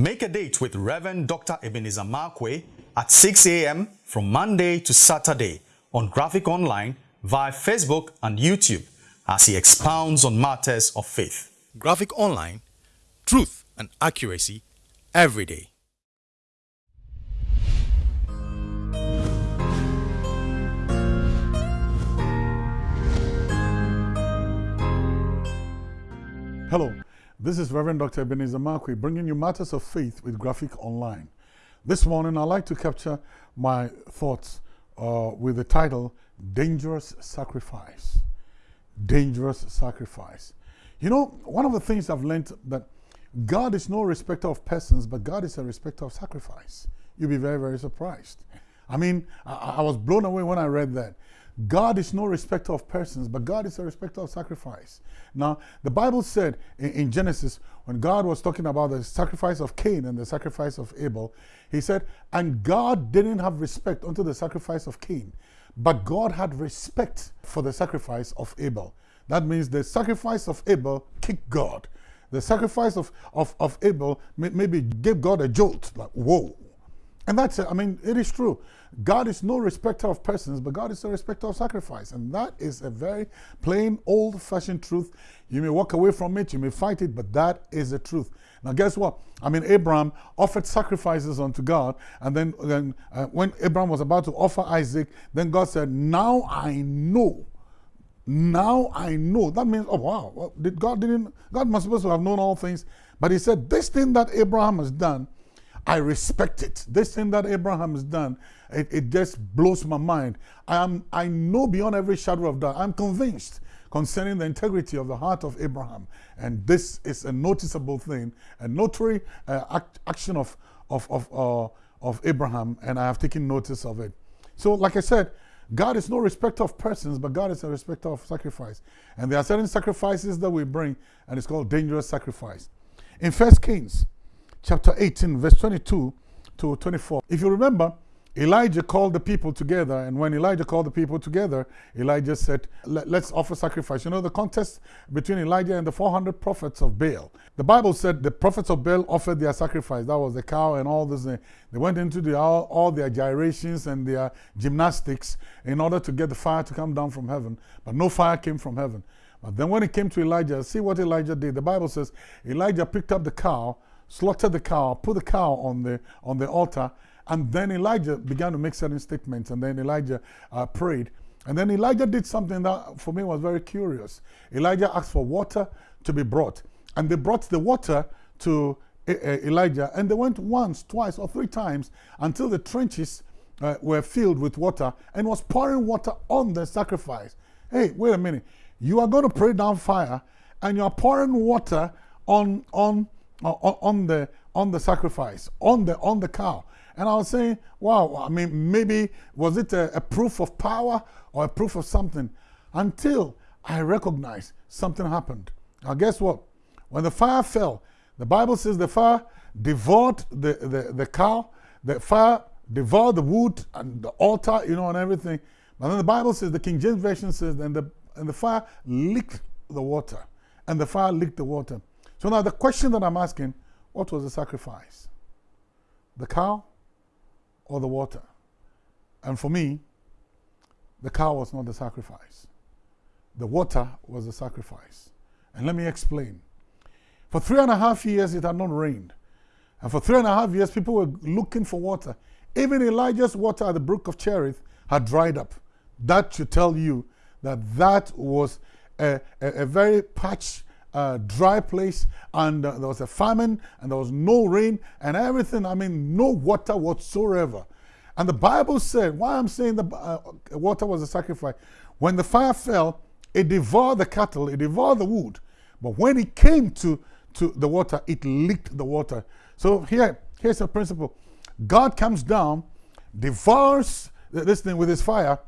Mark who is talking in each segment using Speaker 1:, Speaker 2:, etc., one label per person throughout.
Speaker 1: Make a date with Reverend Dr. Ebenezer Markwei at 6 a.m. from Monday to Saturday on Graphic Online via Facebook and YouTube as he expounds on matters of faith. Graphic Online, truth and accuracy every day.
Speaker 2: Hello, this is Reverend Dr. Ebenezer Markwei bringing you matters of faith with Graphic Online. This morning, I'd like to capture my thoughts uh, with the title Dangerous Sacrifice. Dangerous Sacrifice. You know, one of the things I've learned that God is no respecter of persons, but God is a respecter of sacrifice. You'll be very, very surprised. I mean, I, I was blown away when I read that. God is no respecter of persons, but God is a respecter of sacrifice. Now, the Bible said in, in, Genesis, when God was talking about the sacrifice of Cain and the sacrifice of Abel, he said, and God didn't have respect unto the sacrifice of Cain, but God had respect for the sacrifice of Abel. That means the sacrifice of Abel kicked God. The sacrifice of, of, of Abel maybe gave God a jolt, like, whoa, and that's it. I mean, it is true. God is no respecter of persons, but God is a respecter of sacrifice. And that is a very plain, old fashioned truth. You may walk away from it, you may fight it, but that is the truth. Now, guess what? I mean, Abraham offered sacrifices unto God. And then, then uh, when Abraham was about to offer Isaac, then God said, Now I know. Now I know. That means, oh, wow. Well, did God didn't, God must supposed to have known all things. But he said, This thing that Abraham has done, I respect it. This thing that Abraham has done, it, it just blows my mind. I, am, I know beyond every shadow of doubt, I'm convinced concerning the integrity of the heart of Abraham. And this is a noticeable thing, a notary uh, act, action of, of, of, uh, of Abraham, and I have taken notice of it. So, like I said, God is no respecter of persons, but God is a respecter of sacrifice. And there are certain sacrifices that we bring, and it's called dangerous sacrifice. In First Kings, chapter 18, verse 22 to 24. If you remember, Elijah called the people together, and when Elijah called the people together, Elijah said, Let's offer sacrifice. You know, the contest between Elijah and the 400 prophets of Baal. The Bible said the prophets of Baal offered their sacrifice. That was the cow and all this. They went into the, all, all their gyrations and their gymnastics in order to get the fire to come down from heaven, but no fire came from heaven. But then when it came to Elijah, see what Elijah did. The Bible says Elijah picked up the cow slaughtered the cow, put the cow on the, on the altar, and then Elijah began to make certain statements, and then Elijah uh, prayed. And then Elijah did something that for me was very curious. Elijah asked for water to be brought, and they brought the water to uh, Elijah, and they went once, twice, or three times until the trenches uh, were filled with water and was pouring water on the sacrifice. Hey, wait a minute. You are going to pray down fire, and you are pouring water on, on on the on the sacrifice on the on the cow. And i was saying wow i mean maybe was it a, a proof of power or a proof of something? Until i recognized something happened. Now guess what? When the fire fell the bible says the fire devoured the the, the cow the fire devoured the wood and the altar you know and everything. But then the bible says the king james version says and the and the fire licked the water and the fire licked the water so now the question that I'm asking, what was the sacrifice? The cow or the water? And for me, the cow was not the sacrifice. The water was the sacrifice. And let me explain. For three and a half years, it had not rained. And for three and a half years, people were looking for water. Even Elijah's water at the brook of Cherith had dried up. That should tell you that that was a, a, a very parched uh, dry place and uh, there was a famine and there was no rain and everything. I mean, no water whatsoever. And the Bible said, why I'm saying the uh, water was a sacrifice. When the fire fell, it devoured the cattle, it devoured the wood. But when it came to, to the water, it licked the water. So here, here's the principle. God comes down, devours this thing with his fire,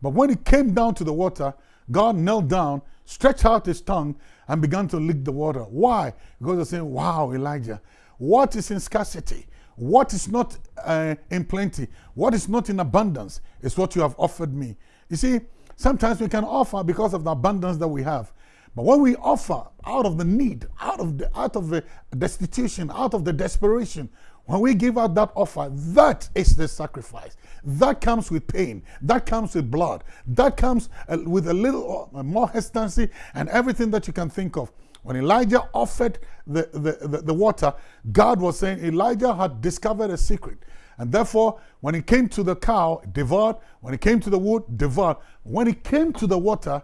Speaker 2: but when it came down to the water, God knelt down, stretched out his tongue, and began to lick the water. Why? Because they're saying, wow, Elijah, what is in scarcity? What is not uh, in plenty? What is not in abundance is what you have offered me. You see, sometimes we can offer because of the abundance that we have. But when we offer out of the need, out of the out of the destitution, out of the desperation, when we give out that offer, that is the sacrifice. That comes with pain. That comes with blood. That comes uh, with a little uh, more hesitancy and everything that you can think of. When Elijah offered the, the, the, the, water, God was saying Elijah had discovered a secret. And therefore, when he came to the cow, devoured. When he came to the wood, devoured. When he came to the water,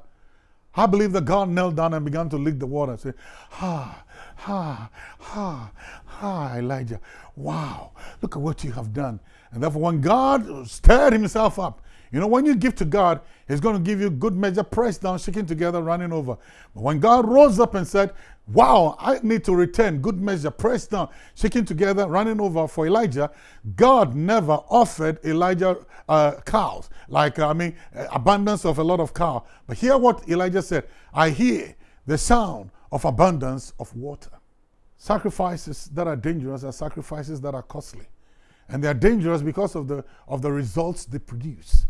Speaker 2: I believe that God knelt down and began to lick the water and say, Ha, ha, ha, ha, Elijah. Wow, look at what you have done. And therefore, when God stirred himself up, you know, when you give to God, He's going to give you good measure, pressed down, shaking together, running over. But when God rose up and said, Wow, I need to return good measure, pressed down, shaking together, running over for Elijah, God never offered Elijah uh, cows, like, I mean, abundance of a lot of cow. But hear what Elijah said I hear the sound of abundance of water. Sacrifices that are dangerous are sacrifices that are costly. And they are dangerous because of the, of the results they produce,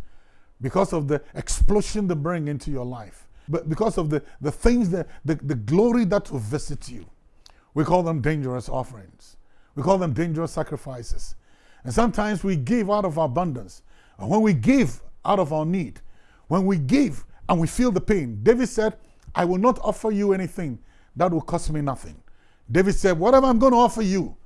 Speaker 2: because of the explosion they bring into your life, but because of the, the things, that, the, the glory that will visit you. We call them dangerous offerings. We call them dangerous sacrifices. And sometimes we give out of abundance. And when we give out of our need, when we give and we feel the pain, David said, I will not offer you anything that will cost me nothing. David said, Whatever I'm going to offer you,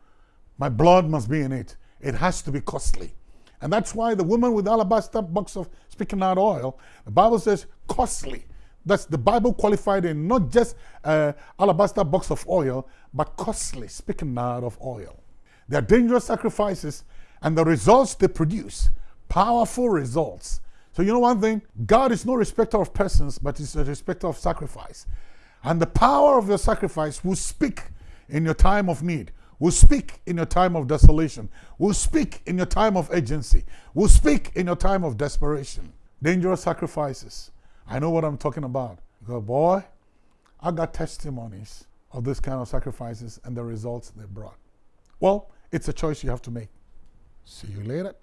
Speaker 2: my blood must be in it. It has to be costly. And that's why the woman with alabaster box of spikenard oil, the Bible says costly. That's the Bible qualified in not just uh, alabaster box of oil, but costly spikenard of oil. They are dangerous sacrifices, and the results they produce, powerful results. So you know one thing, God is no respecter of persons, but He's a respecter of sacrifice. And the power of your sacrifice will speak in your time of need will speak in your time of desolation, will speak in your time of agency, will speak in your time of desperation. Dangerous sacrifices. I know what I'm talking about. Because, boy, I got testimonies of this kind of sacrifices and the results they brought. Well, it's a choice you have to make. See you later.